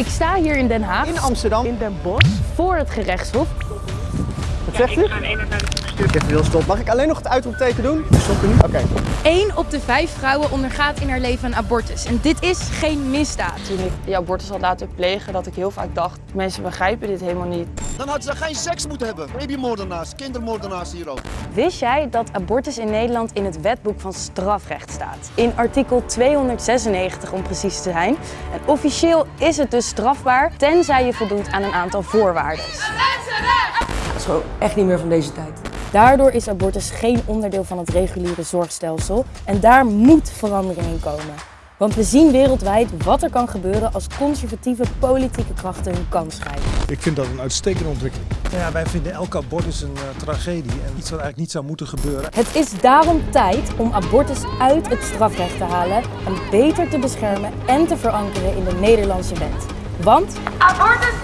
Ik sta hier in Den Haag, In Amsterdam. in Den Bosch, voor het gerechtshof. Wat zegt u? Ik heb heel stop. Mag ik alleen nog het uitroepteken doen? Stop nu. Oké. Eén op de vijf vrouwen ondergaat in haar leven een abortus. En dit is geen misdaad. Toen ik die abortus had laten plegen, dat ik heel vaak dacht, mensen begrijpen dit helemaal niet. Dan hadden ze geen seks moeten hebben. Babymoordenaars, kindermoordenaars hier ook. Wist jij dat abortus in Nederland in het wetboek van strafrecht staat? In artikel 296 om precies te zijn. En officieel is het dus strafbaar, tenzij je voldoet aan een aantal voorwaarden. Gewoon echt niet meer van deze tijd. Daardoor is abortus geen onderdeel van het reguliere zorgstelsel en daar moet verandering in komen. Want we zien wereldwijd wat er kan gebeuren als conservatieve politieke krachten hun kans grijpen. Ik vind dat een uitstekende ontwikkeling. Ja, wij vinden elke abortus een eh, tragedie en iets wat eigenlijk niet zou moeten gebeuren. Het is daarom tijd om abortus uit het strafrecht te halen en beter te beschermen en te verankeren in de Nederlandse wet. Want Abortus